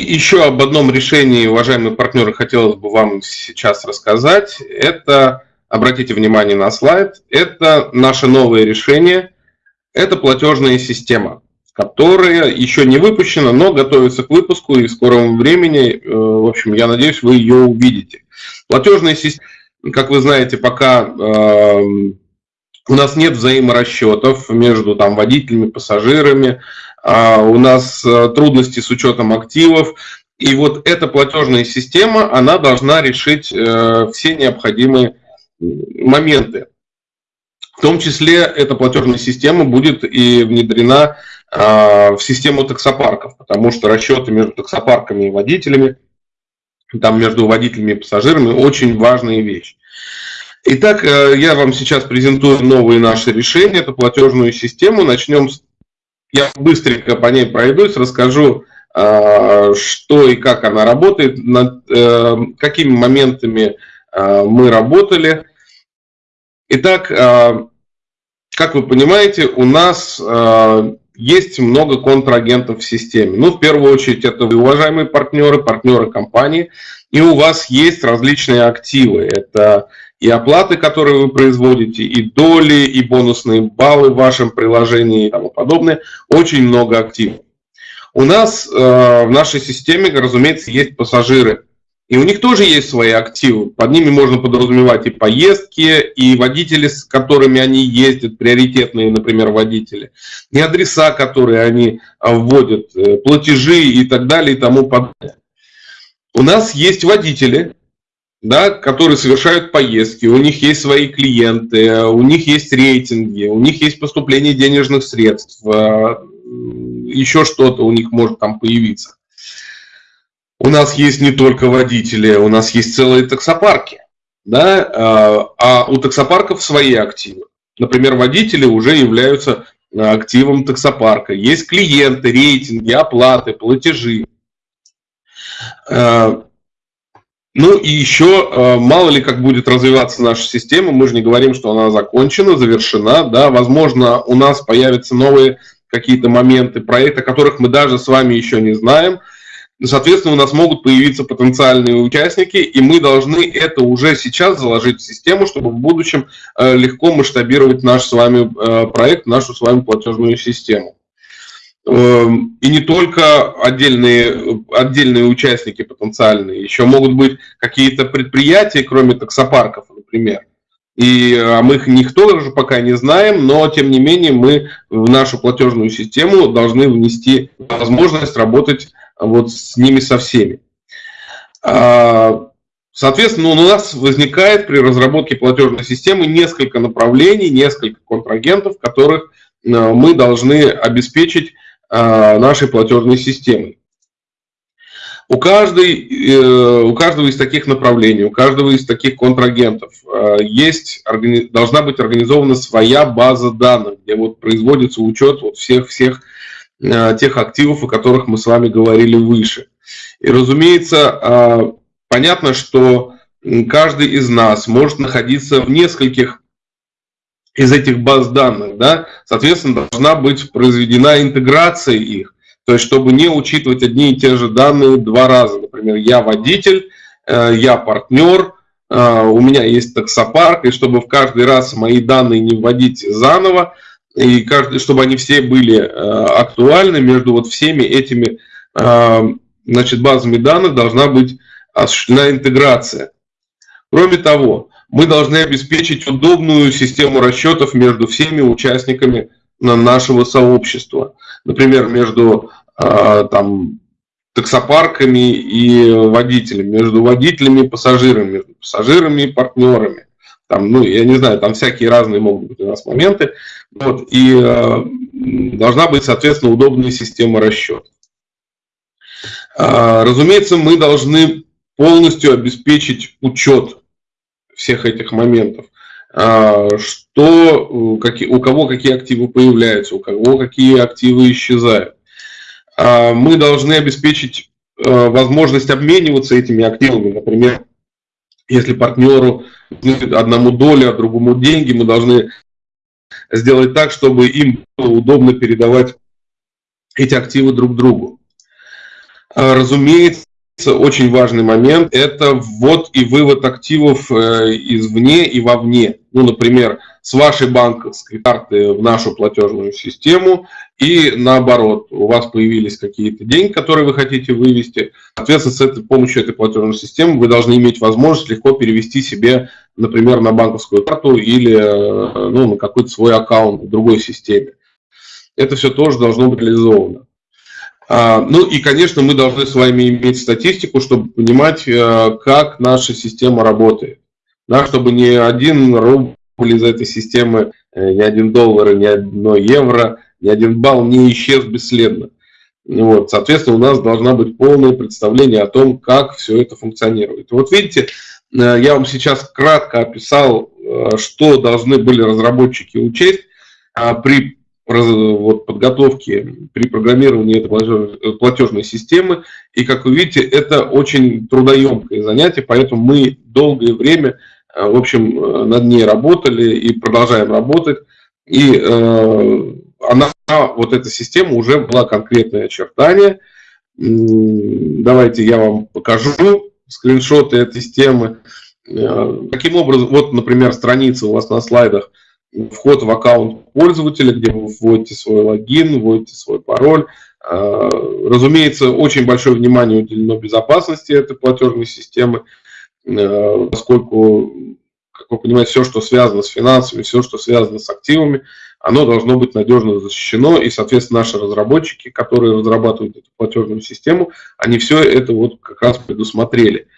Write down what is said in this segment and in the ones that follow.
еще об одном решении, уважаемые партнеры, хотелось бы вам сейчас рассказать. Это, обратите внимание на слайд, это наше новое решение, это платежная система, которая еще не выпущена, но готовится к выпуску и в скором времени, э, в общем, я надеюсь, вы ее увидите. Платежная система, как вы знаете, пока э, у нас нет взаиморасчетов между там, водителями, пассажирами, у нас э, трудности с учетом активов. И вот эта платежная система, она должна решить э, все необходимые моменты. В том числе эта платежная система будет и внедрена а, в систему таксопарков, потому что расчеты между таксопарками и водителями, там между водителями и пассажирами очень важная вещь. Итак, э, я вам сейчас презентую новые наши решения, эту платежную систему. Начнем с я быстренько по ней пройдусь, расскажу, а, что и как она работает, над э, какими моментами а, мы работали. Итак, а, как вы понимаете, у нас есть много контрагентов в системе. Ну, в первую очередь, это вы, уважаемые партнеры, партнеры компании, и у вас есть различные активы. Это и оплаты, которые вы производите, и доли, и бонусные баллы в вашем приложении и тому подобное. Очень много активов. У нас э, в нашей системе, разумеется, есть пассажиры. И у них тоже есть свои активы. Под ними можно подразумевать и поездки, и водители, с которыми они ездят, приоритетные, например, водители, и адреса, которые они э, вводят, э, платежи и так далее и тому подобное. У нас есть водители, да, которые совершают поездки, у них есть свои клиенты, у них есть рейтинги, у них есть поступление денежных средств, э, еще что-то у них может там появиться. У нас есть не только водители, у нас есть целые таксопарки, да, э, а у таксопарков свои активы. Например, водители уже являются активом таксопарка. Есть клиенты, рейтинги, оплаты, платежи. Ну и еще, э, мало ли как будет развиваться наша система, мы же не говорим, что она закончена, завершена, да, возможно, у нас появятся новые какие-то моменты проекта, которых мы даже с вами еще не знаем. Соответственно, у нас могут появиться потенциальные участники, и мы должны это уже сейчас заложить в систему, чтобы в будущем э, легко масштабировать наш с вами э, проект, нашу с вами платежную систему. Эм, и не только отдельные, отдельные участники потенциальные, еще могут быть какие-то предприятия, кроме таксопарков, например. И а мы их никто даже пока не знаем, но тем не менее мы в нашу платежную систему должны внести возможность работать вот с ними со всеми. А, соответственно, у нас возникает при разработке платежной системы несколько направлений, несколько контрагентов, которых э, мы должны обеспечить нашей платежной системой. У, каждой, э, у каждого из таких направлений, у каждого из таких контрагентов э, есть, должна быть организована своя база данных, где вот производится учет вот всех-всех э, тех активов, о которых мы с вами говорили выше. И, разумеется, а, понятно, что каждый из нас может находиться в нескольких из этих баз данных, да, соответственно, должна быть произведена интеграция их, то есть чтобы не учитывать одни и те же данные два раза. Например, я водитель, э, я партнер, э, у меня есть таксопарк, и чтобы в каждый раз мои данные не вводить заново, и чтобы они все были э, актуальны между вот всеми этими значит, базами данных должна быть осуществлена интеграция. Кроме того, мы должны обеспечить удобную систему расчетов между всеми участниками нашего сообщества. Например, между а, там, таксопарками и водителями, между водителями и пассажирами, между пассажирами и партнерами. Там, ну, я не знаю, там всякие разные могут быть у нас моменты. Вот, и э, должна быть, соответственно, удобная система расчета. Э, разумеется, мы должны полностью обеспечить учет всех этих моментов. А, что, какие, у кого какие активы появляются, у кого какие активы исчезают. А, мы должны обеспечить а, возможность обмениваться этими активами. Например, если партнеру одному доля, а другому деньги, мы должны сделать так, чтобы им было удобно передавать эти активы друг другу. А, разумеется, очень важный момент – это ввод и вывод активов э, извне и вовне. Ну, например, с вашей банковской карты в нашу платежную систему и наоборот, у вас появились какие-то деньги, которые вы хотите вывести. Соответственно, с этой помощью этой платежной системы вы должны иметь возможность легко перевести себе, например, на банковскую карту или э, ну, на какой-то свой аккаунт в другой системе. Это все тоже должно быть реализовано. А, ну и, конечно, мы должны с вами иметь статистику, чтобы понимать, э, как наша система работает. Да, чтобы ни один рубль из этой системы, э, ни один доллар, ни одно евро, ни один балл не исчез бесследно. Вот, соответственно, у нас должна быть полное представление о том, как все это функционирует. Вот видите, э, я вам сейчас кратко описал, что должны были разработчики учесть а при вот, подготовки при программировании этой платежной системы. И, как вы видите, это очень трудоемкое занятие, поэтому мы долгое время, э, в общем, э, над ней работали и продолжаем работать. И э, она, вот эта система уже была конкретное очертание. Давайте я вам покажу скриншоты этой системы. Каким образом, вот, например, страница у вас на слайдах – вход в аккаунт пользователя, где вы вводите свой логин, вводите свой пароль. А, разумеется, очень большое внимание уделено безопасности этой платежной системы, а, поскольку, как вы понимаете, все, что связано с финансами, все, что связано с активами, оно должно быть надежно защищено, и, соответственно, наши разработчики, которые разрабатывают эту платежную систему, они все это вот как раз предусмотрели.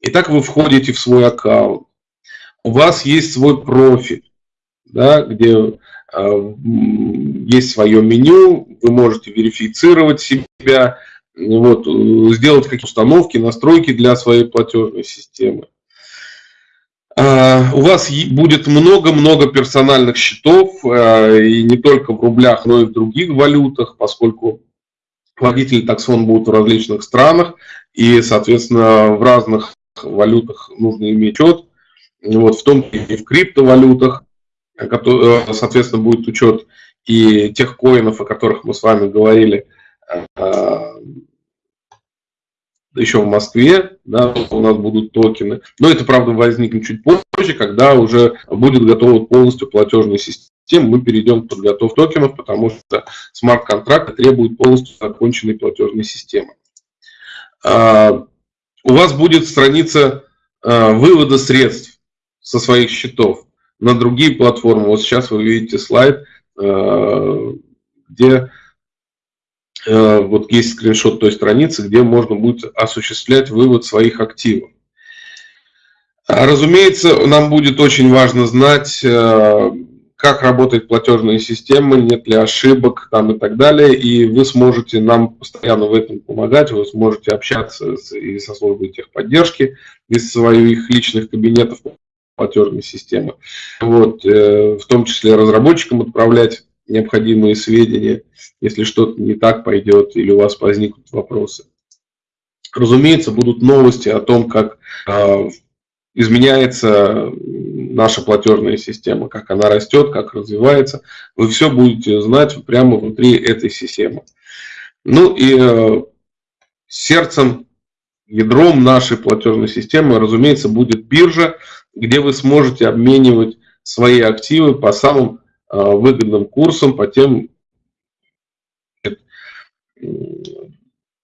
Итак, вы входите в свой аккаунт, у вас есть свой профиль, да, где э, есть свое меню, вы можете верифицировать себя, вот, сделать какие-то установки, настройки для своей платежной системы. Uh, у вас будет много-много персональных счетов, uh, и не только в рублях, но и в других валютах, поскольку водители таксон будут в различных странах, и, соответственно, в разных валютах нужно иметь счет, вот, в том числе и в криптовалютах. Э, соответственно, будет учет и тех коинов, о которых мы с вами говорили э, еще в Москве, да, у нас будут токены. Но это, правда, возникнет чуть позже, когда уже будет готова полностью платежная система, мы перейдем к подготовке токенов, потому что смарт-контракты требуют полностью законченной платежной системы. А, у вас будет страница э, вывода средств со своих счетов на другие платформы. Вот сейчас вы видите слайд, э, где э, вот есть скриншот той страницы, где можно будет осуществлять вывод своих активов. А, разумеется, нам будет очень важно знать, э, как работает платежная система, нет ли ошибок там и так далее, и вы сможете нам постоянно в этом помогать, вы сможете общаться и со службой техподдержки из своих личных кабинетов платежной системы. Вот, э, в том числе разработчикам отправлять необходимые сведения, если что-то не так пойдет или у вас возникнут вопросы. Разумеется, будут новости о том, как э, изменяется наша платежная система, как она растет, как развивается. Вы все будете знать прямо внутри этой системы. Ну и э, сердцем, ядром нашей платежной системы, разумеется, будет биржа, где вы сможете обменивать свои активы по самым а, выгодным курсам, по тем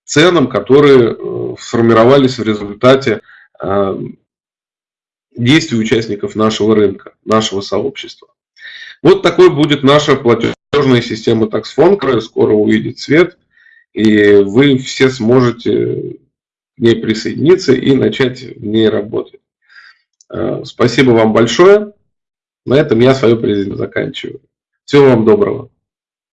ценам, которые э, сформировались в результате а, действий участников нашего рынка, нашего сообщества. Вот такой будет наша платежная система TaxFone, которая скоро увидит свет, и вы все сможете к ней присоединиться и начать в ней работать. Э, спасибо вам большое. На этом я свою презентацию заканчиваю. Всего вам доброго.